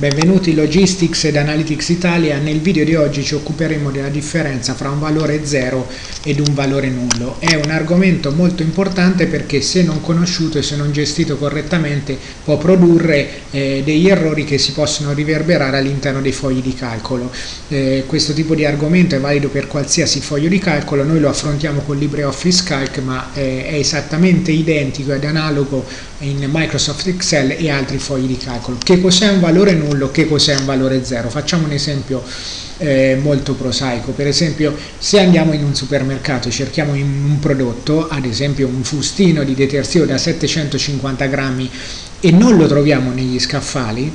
Benvenuti Logistics ed Analytics Italia, nel video di oggi ci occuperemo della differenza fra un valore 0 ed un valore nullo. È un argomento molto importante perché se non conosciuto e se non gestito correttamente può produrre eh, degli errori che si possono riverberare all'interno dei fogli di calcolo. Eh, questo tipo di argomento è valido per qualsiasi foglio di calcolo, noi lo affrontiamo con LibreOffice Calc ma eh, è esattamente identico ed analogo in Microsoft Excel e altri fogli di calcolo. Che cos'è un valore nullo? che cos'è un valore zero? Facciamo un esempio eh, molto prosaico, per esempio se andiamo in un supermercato e cerchiamo un prodotto, ad esempio un fustino di detersivo da 750 grammi e non lo troviamo negli scaffali,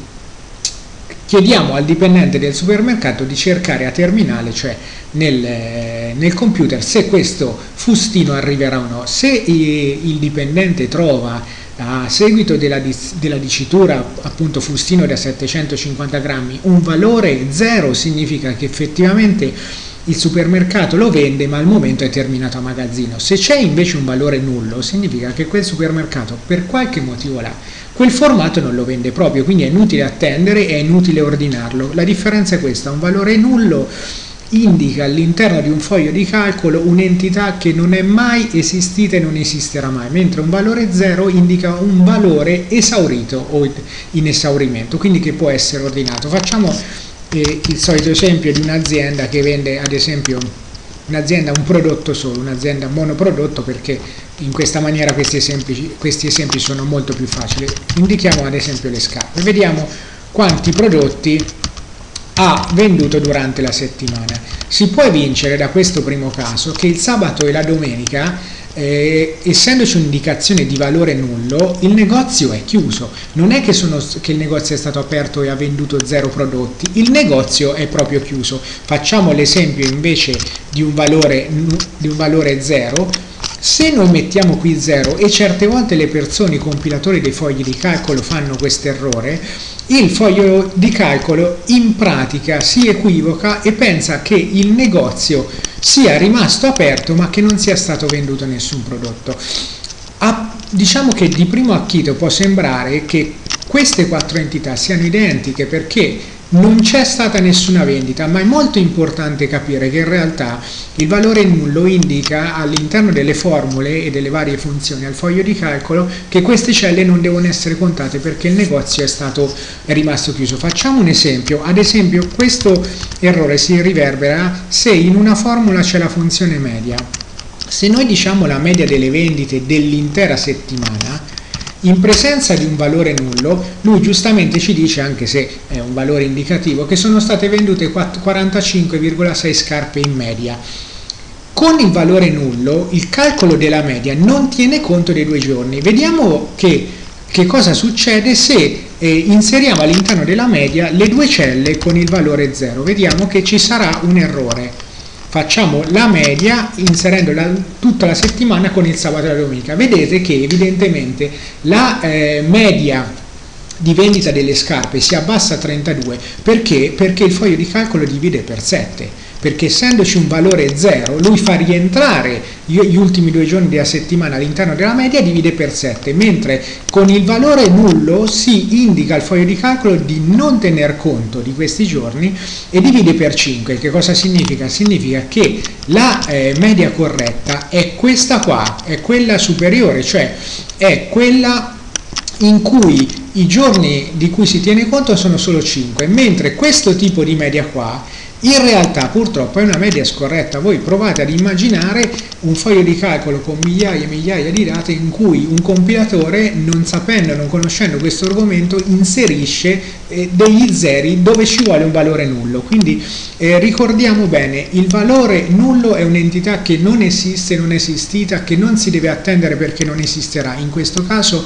chiediamo al dipendente del supermercato di cercare a terminale, cioè nel, eh, nel, computer, se questo fustino arriverà o no. Se il dipendente trova a seguito della, della, dicitura appunto fustino da 750 grammi un valore zero significa che effettivamente il supermercato lo vende ma al momento è terminato a magazzino. Se c'è invece un valore nullo significa che quel supermercato per qualche motivo là quel formato non lo vende proprio quindi è inutile attendere è inutile ordinarlo. La differenza è questa un valore nullo indica all'interno di un foglio di calcolo un'entità che non è mai esistita e non esisterà mai, mentre un valore 0 indica un valore esaurito o in esaurimento, quindi che può essere ordinato. Facciamo eh, il solito esempio di un'azienda che vende ad esempio un'azienda un prodotto solo, un'azienda monoprodotto perché in questa maniera questi esempi, questi esempi sono molto più facili. Indichiamo ad esempio le scarpe, vediamo quanti prodotti ha venduto durante la settimana. Si può evincere da questo primo caso che il sabato e la domenica eh, essendoci un'indicazione di valore nullo, il negozio è chiuso. Non è che, sono, che, il negozio è stato aperto e ha venduto zero prodotti, il negozio è proprio chiuso. Facciamo l'esempio invece di un valore, di un valore zero, se noi mettiamo qui 0 e certe volte le persone, i compilatori dei fogli di calcolo fanno questo errore, il foglio di calcolo in pratica si equivoca e pensa che il negozio sia rimasto aperto ma che non sia stato venduto nessun prodotto. A, diciamo che di primo acchito può sembrare che queste quattro entità siano identiche perché non c'è stata nessuna vendita, ma è molto importante capire che in realtà il valore nullo indica all'interno delle formule e delle varie funzioni al foglio di calcolo che queste celle non devono essere contate perché il negozio è, stato, è rimasto chiuso. Facciamo un esempio, ad esempio questo errore si riverbera se in una formula c'è la funzione media. Se noi diciamo la media delle vendite dell'intera settimana, in presenza di un valore nullo, lui giustamente ci dice, anche se è un valore indicativo, che sono state vendute 45,6 scarpe in media. Con il valore nullo, il calcolo della media non tiene conto dei due giorni. Vediamo che, che cosa succede se eh, inseriamo all'interno della media le due celle con il valore 0. Vediamo che ci sarà un errore facciamo la media inserendo la, tutta la settimana con il sabato e la domenica. Vedete che evidentemente la eh, media di vendita delle scarpe si abbassa a 32 perché? perché il foglio di calcolo divide per 7 perché essendoci un valore 0 lui fa rientrare gli ultimi due giorni della settimana all'interno della media divide per 7 mentre con il valore nullo si indica al foglio di calcolo di non tener conto di questi giorni e divide per 5 che cosa significa? significa che la eh, media corretta è questa qua è quella superiore cioè è quella in cui i giorni di cui si tiene conto sono solo 5 mentre questo tipo di media qua in realtà purtroppo è una media scorretta, voi provate ad immaginare un foglio di calcolo con migliaia e migliaia di date in cui un compilatore non sapendo, non conoscendo questo argomento inserisce eh, degli zeri dove ci vuole un valore nullo, quindi eh, ricordiamo bene il valore nullo è un'entità che non esiste, non è esistita, che non si deve attendere perché non esisterà, in questo caso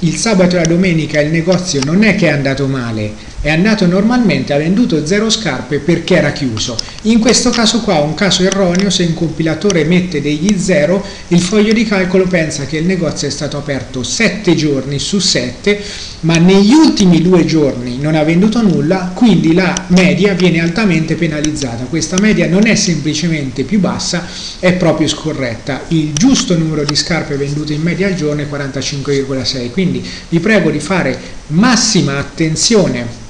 il sabato e la domenica il negozio non è che è andato male, è andato normalmente, ha venduto zero scarpe perché era chiuso. In questo caso qua, un caso erroneo, se un compilatore mette degli zero, il foglio di calcolo pensa che il negozio è stato aperto 7 giorni su 7, ma negli ultimi due giorni non ha venduto nulla, quindi la media viene altamente penalizzata. Questa media non è semplicemente più bassa, è proprio scorretta. Il giusto numero di scarpe vendute in media al giorno è 45,6, quindi vi prego di fare massima attenzione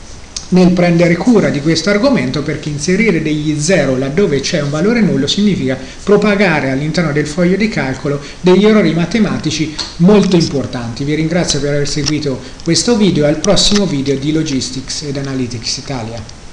nel prendere cura di questo argomento perché inserire degli zero laddove c'è un valore nullo significa propagare all'interno del foglio di calcolo degli errori matematici molto importanti. Vi ringrazio per aver seguito questo video e al prossimo video di Logistics ed Analytics Italia.